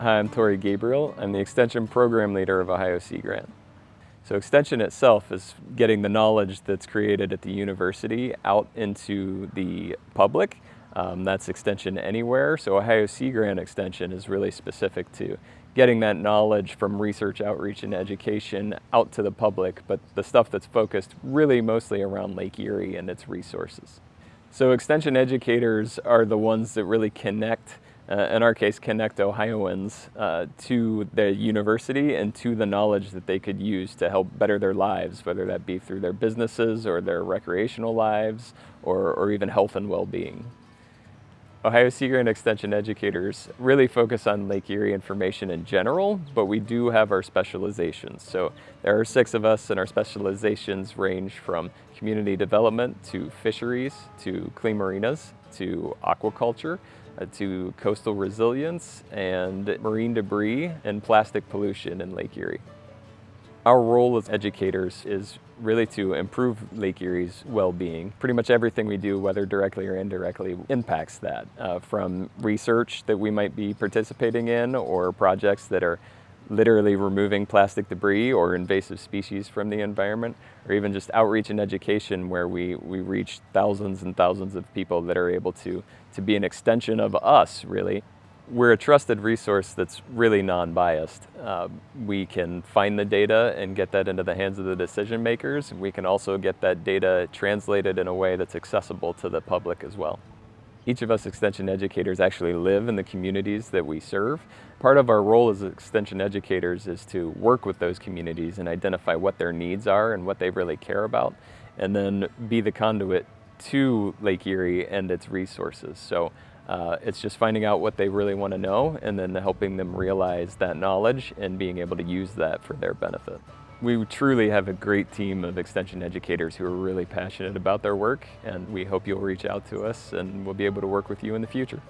Hi, I'm Tori Gabriel. I'm the Extension Program Leader of Ohio Sea Grant. So Extension itself is getting the knowledge that's created at the university out into the public. Um, that's Extension Anywhere. So Ohio Sea Grant Extension is really specific to getting that knowledge from research, outreach, and education out to the public, but the stuff that's focused really mostly around Lake Erie and its resources. So extension educators are the ones that really connect, in our case, connect Ohioans uh, to the university and to the knowledge that they could use to help better their lives, whether that be through their businesses or their recreational lives or, or even health and well-being. Ohio Sea Grant Extension educators really focus on Lake Erie information in general, but we do have our specializations. So there are six of us and our specializations range from community development to fisheries to clean marinas to aquaculture uh, to coastal resilience and marine debris and plastic pollution in Lake Erie. Our role as educators is really to improve Lake Erie's well-being. Pretty much everything we do, whether directly or indirectly, impacts that. Uh, from research that we might be participating in or projects that are literally removing plastic debris or invasive species from the environment, or even just outreach and education where we, we reach thousands and thousands of people that are able to, to be an extension of us, really. We're a trusted resource that's really non-biased. Uh, we can find the data and get that into the hands of the decision makers. We can also get that data translated in a way that's accessible to the public as well. Each of us extension educators actually live in the communities that we serve. Part of our role as extension educators is to work with those communities and identify what their needs are and what they really care about, and then be the conduit to Lake Erie and its resources. So uh, it's just finding out what they really want to know and then helping them realize that knowledge and being able to use that for their benefit. We truly have a great team of extension educators who are really passionate about their work and we hope you'll reach out to us and we'll be able to work with you in the future.